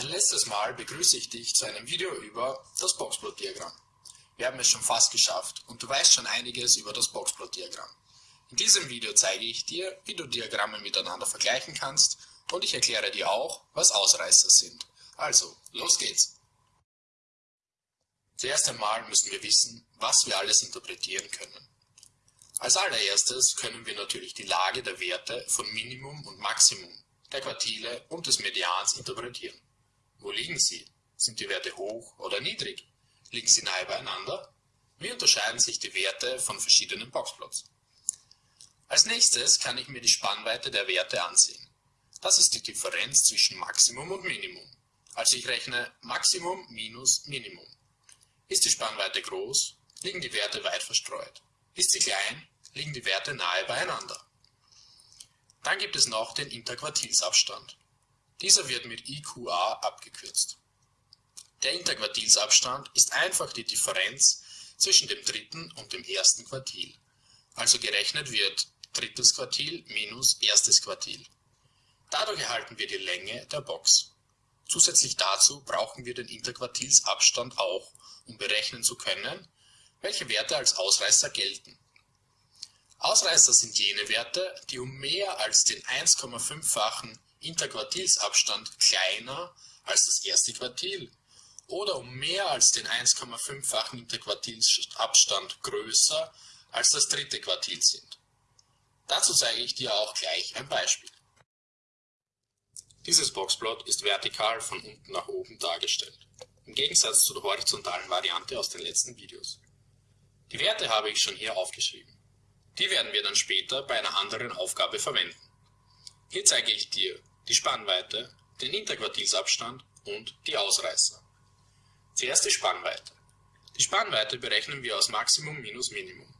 Ein letztes Mal begrüße ich dich zu einem Video über das Boxplot-Diagramm. Wir haben es schon fast geschafft und du weißt schon einiges über das Boxplot-Diagramm. In diesem Video zeige ich dir, wie du Diagramme miteinander vergleichen kannst und ich erkläre dir auch, was Ausreißer sind. Also, los geht's! Zuerst einmal müssen wir wissen, was wir alles interpretieren können. Als allererstes können wir natürlich die Lage der Werte von Minimum und Maximum, der Quartile und des Medians interpretieren. Wo liegen sie? Sind die Werte hoch oder niedrig? Liegen sie nahe beieinander? Wie unterscheiden sich die Werte von verschiedenen Boxplots? Als nächstes kann ich mir die Spannweite der Werte ansehen. Das ist die Differenz zwischen Maximum und Minimum. Also ich rechne Maximum minus Minimum. Ist die Spannweite groß, liegen die Werte weit verstreut. Ist sie klein, liegen die Werte nahe beieinander. Dann gibt es noch den Interquartilsabstand. Dieser wird mit IQA abgekürzt. Der Interquartilsabstand ist einfach die Differenz zwischen dem dritten und dem ersten Quartil. Also gerechnet wird drittes Quartil minus erstes Quartil. Dadurch erhalten wir die Länge der Box. Zusätzlich dazu brauchen wir den Interquartilsabstand auch, um berechnen zu können, welche Werte als Ausreißer gelten. Ausreißer sind jene Werte, die um mehr als den 1,5-fachen Interquartilsabstand kleiner als das erste Quartil oder um mehr als den 1,5-fachen Interquartilsabstand größer als das dritte Quartil sind. Dazu zeige ich dir auch gleich ein Beispiel. Dieses Boxplot ist vertikal von unten nach oben dargestellt, im Gegensatz zu der horizontalen Variante aus den letzten Videos. Die Werte habe ich schon hier aufgeschrieben. Die werden wir dann später bei einer anderen Aufgabe verwenden. Hier zeige ich dir die Spannweite, den Interquartilsabstand und die Ausreißer. Zuerst die Spannweite. Die Spannweite berechnen wir aus Maximum minus Minimum.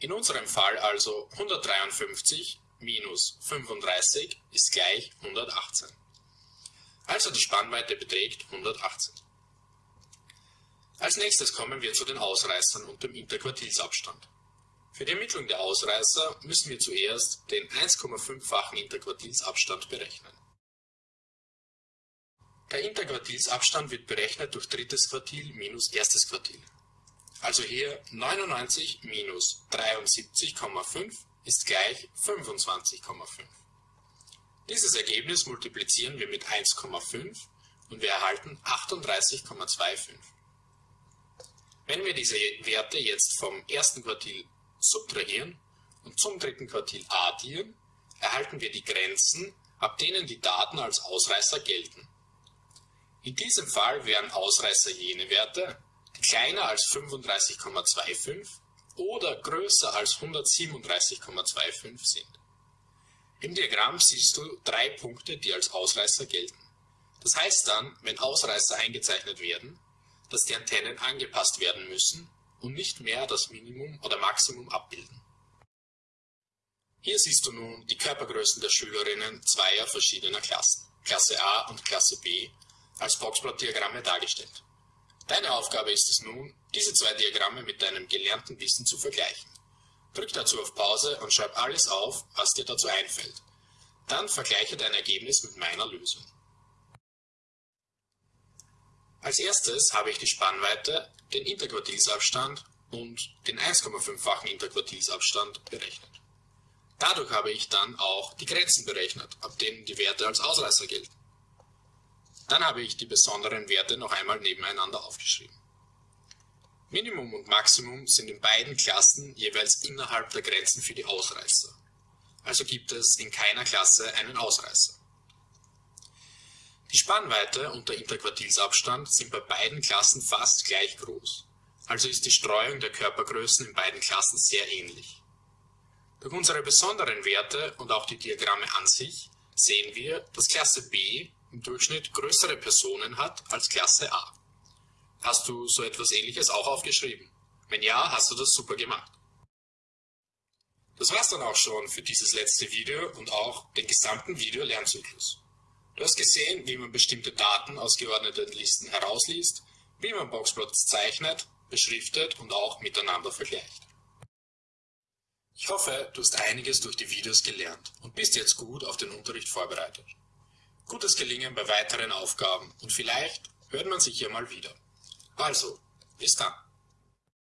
In unserem Fall also 153 minus 35 ist gleich 118. Also die Spannweite beträgt 118. Als nächstes kommen wir zu den Ausreißern und dem Interquartilsabstand. Für die Ermittlung der Ausreißer müssen wir zuerst den 1,5-fachen Interquartilsabstand berechnen. Der Interquartilsabstand wird berechnet durch drittes Quartil minus erstes Quartil. Also hier 99 minus 73,5 ist gleich 25,5. Dieses Ergebnis multiplizieren wir mit 1,5 und wir erhalten 38,25. Wenn wir diese Werte jetzt vom ersten Quartil subtrahieren und zum dritten Quartil addieren, erhalten wir die Grenzen, ab denen die Daten als Ausreißer gelten. In diesem Fall wären Ausreißer jene Werte, die kleiner als 35,25 oder größer als 137,25 sind. Im Diagramm siehst du drei Punkte, die als Ausreißer gelten. Das heißt dann, wenn Ausreißer eingezeichnet werden, dass die Antennen angepasst werden müssen und nicht mehr das Minimum oder Maximum abbilden. Hier siehst du nun die Körpergrößen der Schülerinnen zweier verschiedener Klassen, Klasse A und Klasse B, als Boxplot-Diagramme dargestellt. Deine Aufgabe ist es nun, diese zwei Diagramme mit deinem gelernten Wissen zu vergleichen. Drück dazu auf Pause und schreib alles auf, was dir dazu einfällt. Dann vergleiche dein Ergebnis mit meiner Lösung. Als erstes habe ich die Spannweite, den Interquartilsabstand und den 1,5-fachen Interquartilsabstand berechnet. Dadurch habe ich dann auch die Grenzen berechnet, ab denen die Werte als Ausreißer gelten. Dann habe ich die besonderen Werte noch einmal nebeneinander aufgeschrieben. Minimum und Maximum sind in beiden Klassen jeweils innerhalb der Grenzen für die Ausreißer. Also gibt es in keiner Klasse einen Ausreißer. Die Spannweite und der Interquartilsabstand sind bei beiden Klassen fast gleich groß, also ist die Streuung der Körpergrößen in beiden Klassen sehr ähnlich. Durch unsere besonderen Werte und auch die Diagramme an sich sehen wir, dass Klasse B im Durchschnitt größere Personen hat als Klasse A. Hast du so etwas ähnliches auch aufgeschrieben? Wenn ja, hast du das super gemacht. Das war's dann auch schon für dieses letzte Video und auch den gesamten Video-Lernzyklus. Du hast gesehen, wie man bestimmte Daten aus geordneten Listen herausliest, wie man Boxplots zeichnet, beschriftet und auch miteinander vergleicht. Ich hoffe, du hast einiges durch die Videos gelernt und bist jetzt gut auf den Unterricht vorbereitet. Gutes Gelingen bei weiteren Aufgaben und vielleicht hört man sich ja mal wieder. Also, bis dann.